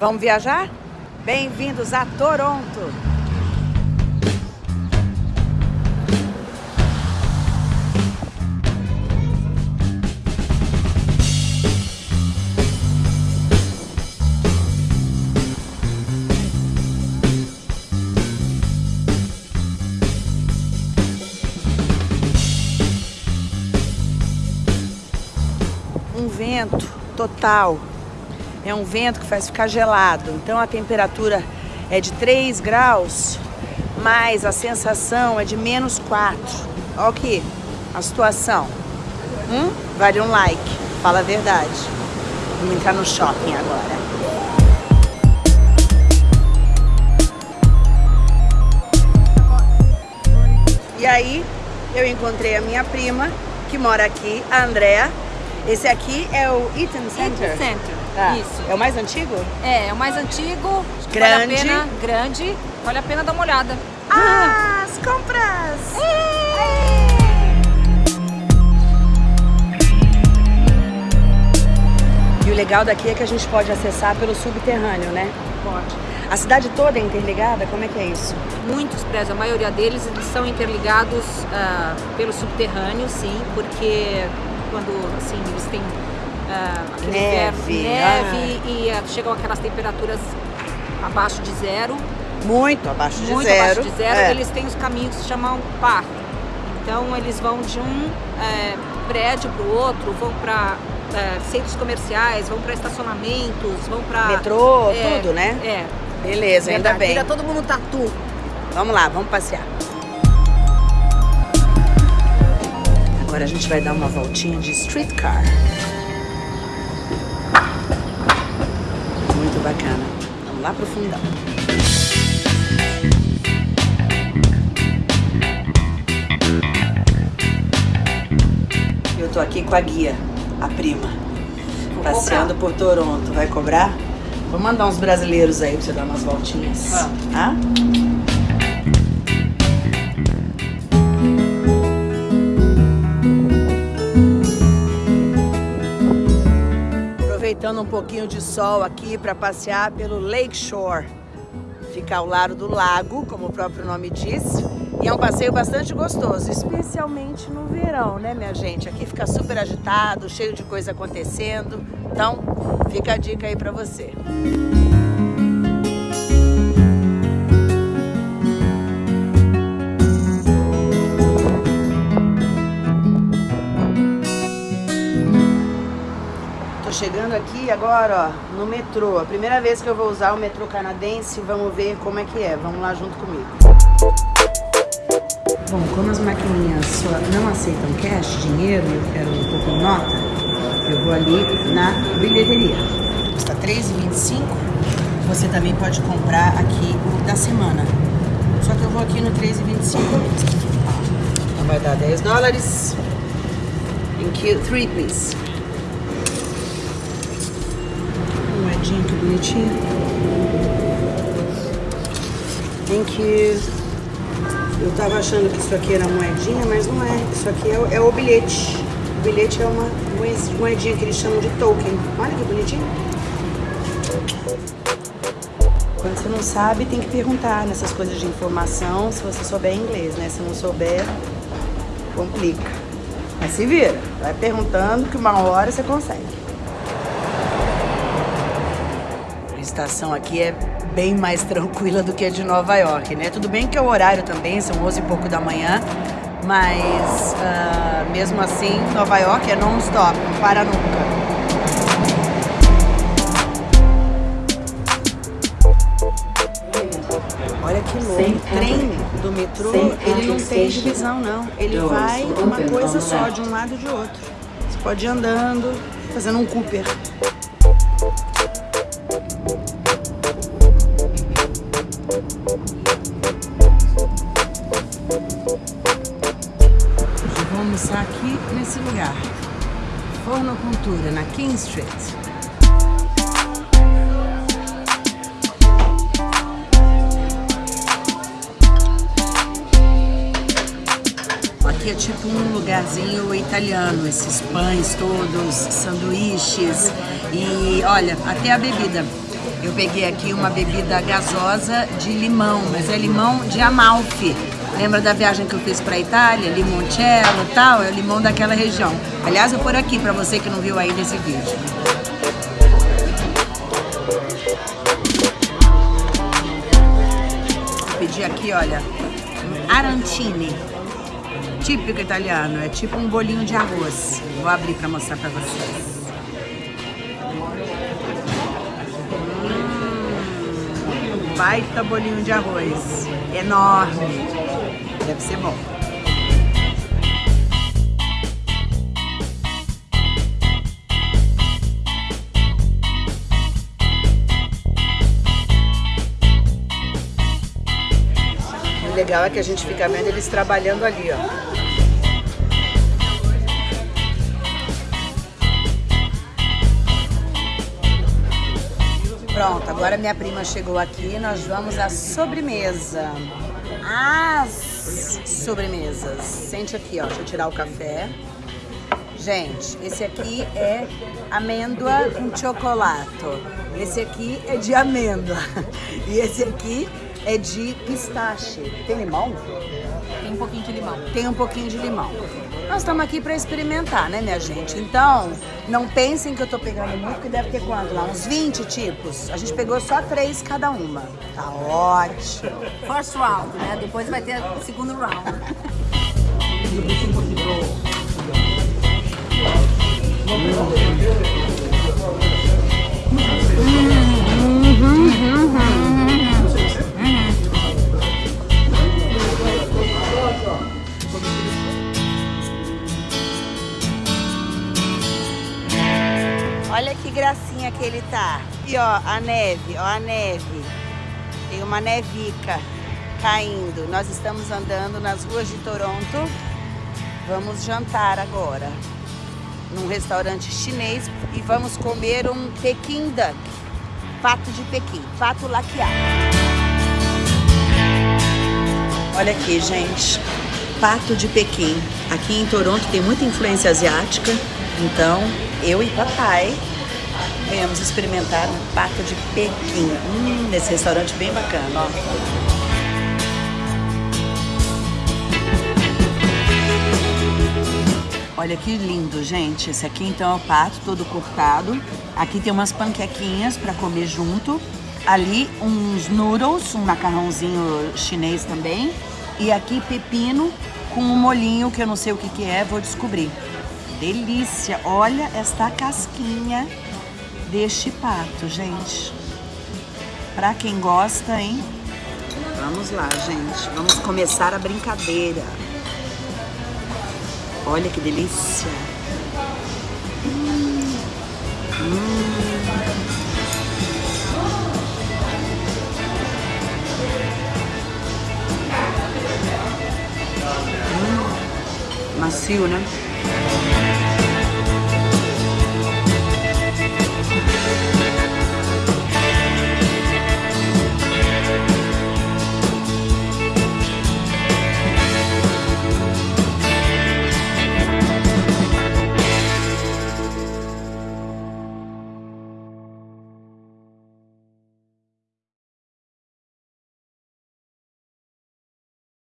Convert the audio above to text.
Vamos viajar? Bem-vindos a Toronto! Um vento total é um vento que faz ficar gelado. Então a temperatura é de 3 graus, mas a sensação é de menos 4. Olha aqui a situação. Hum? Vale um like, fala a verdade. Vamos entrar no shopping agora. E aí eu encontrei a minha prima, que mora aqui, a Andrea. Esse aqui é o Eaton Center. Eaton Center. Tá. Isso. É o mais antigo? É, é o mais antigo. Grande. Vale a pena, grande. Vale a pena dar uma olhada. Ah, as compras! E o legal daqui é que a gente pode acessar pelo subterrâneo, né? Pode. A cidade toda é interligada? Como é que é isso? Muitos prédios, a maioria deles, eles são interligados ah, pelo subterrâneo, sim, porque quando assim, eles têm aquele Neve, inverno, neve e ah, chegam aquelas temperaturas abaixo de zero, Muito abaixo de muito zero. abaixo de zero, É. eles têm os caminhos que se chamam par. Então eles vão de um eh, prédio para o outro, vão para centros comerciais, vão para estacionamentos, vão para Metrô, tudo, né? É. Beleza, ainda bem. Vira todo mundo tatu. Vamos lá, vamos passear. Agora a gente vai dar uma voltinha de streetcar. Muito bacana. Vamos lá pro fundão. Eu tô aqui com a guia, a prima, Vou passeando por Toronto. Vai cobrar? Vou mandar uns brasileiros aí pra você dar umas voltinhas. Vamos. Tá? Aproveitando um pouquinho de sol aqui para passear pelo Lake Shore. Fica ao lado do lago, como o próprio nome diz. E é um passeio bastante gostoso, especialmente no verão, né, minha gente? Aqui fica super agitado, cheio de coisa acontecendo. Então, fica a dica aí para você. Tô agora, ó, no metrô. A primeira vez que eu vou usar o metrô canadense, vamos ver como é que é. Vamos lá junto comigo. Bom, como as maquininhas só não aceitam cash, dinheiro, eu quero um pouco de nota, eu vou ali na bilheteria. Custa R$3,25. Você também pode comprar aqui o da semana. Só que eu vou aqui no R$3,25. Então vai dar 10 dólares. Thank you. Three, please. Moedinha que bonitinho. Thank you. Eu tava achando que isso aqui era moedinha, mas não é. Isso aqui é, é o bilhete. O bilhete é uma moe- moedinha que eles chamam de token. Olha que bonitinho. Quando você não sabe, tem que perguntar nessas coisas de informação, se você souber inglês, né? Se não souber, complica. Mas se vira. Vai perguntando que uma hora você consegue. Estação aqui é bem mais tranquila do que a de Nova York, né? Tudo bem que é o horário também, são 11 e pouco da manhã, mas ah, mesmo assim, Nova York é non-stop, não para nunca. Olha que louco, o trem do metrô, ele não tem divisão não, ele vai uma coisa só, de um lado e de outro. Você pode ir andando, fazendo um Cooper. Eu vou almoçar aqui nesse lugar. Forno Cultura, na King Street. Aqui é tipo um lugarzinho italiano, esses pães todos, sanduíches e olha, até a bebida. Eu peguei aqui uma bebida gasosa de limão, mas é limão de Amalfi. Lembra da viagem que eu fiz para Itália? Limoncello e tal? É o limão daquela região. Aliás, eu por aqui para você que não viu aí nesse vídeo. Pedi aqui, olha, um arantini. Típico italiano, é tipo um bolinho de arroz. Vou abrir para mostrar para vocês. Baita bolinho de arroz. Enorme. Deve ser bom. O legal é que a gente fica vendo eles trabalhando ali, ó. Pronto, agora minha prima chegou aqui, nós vamos à sobremesa. As sobremesas. Sente aqui, ó, deixa eu tirar o café. Gente, esse aqui é amêndoa com chocolate. Esse aqui é de amêndoa. E esse aqui é de pistache. Tem limão? Pouquinho de limão. Tem um pouquinho de limão. Nós estamos aqui para experimentar, né, minha gente? Então, não pensem que eu tô pegando muito, que deve ter quanto lá? Uns 20 tipos. A gente pegou só três cada uma. Tá ótimo. First round, né? Depois vai ter o segundo round. Olha que gracinha que ele tá. E ó, a neve, ó a neve. Tem uma nevica caindo. Nós estamos andando nas ruas de Toronto. Vamos jantar agora. Num restaurante chinês e vamos comer um Peking Duck. Pato de Pequim, pato laqueado. Olha aqui, gente. Pato de Pequim. Aqui em Toronto tem muita influência asiática. Então, eu e papai Venhamos experimentar um pato de Pequim. Hum, nesse restaurante bem bacana, ó. Olha que lindo, gente. Esse aqui então é o pato todo cortado. Aqui tem umas panquequinhas para comer junto. Ali uns noodles, um macarrãozinho chinês também. E aqui pepino com um molinho que eu não sei o que, que é, vou descobrir. Delícia! Olha esta casquinha deste pato, gente. Pra quem gosta, hein? Vamos lá, gente. Vamos começar a brincadeira. Olha que delícia. Hum. Hum. Hum. Macio, né?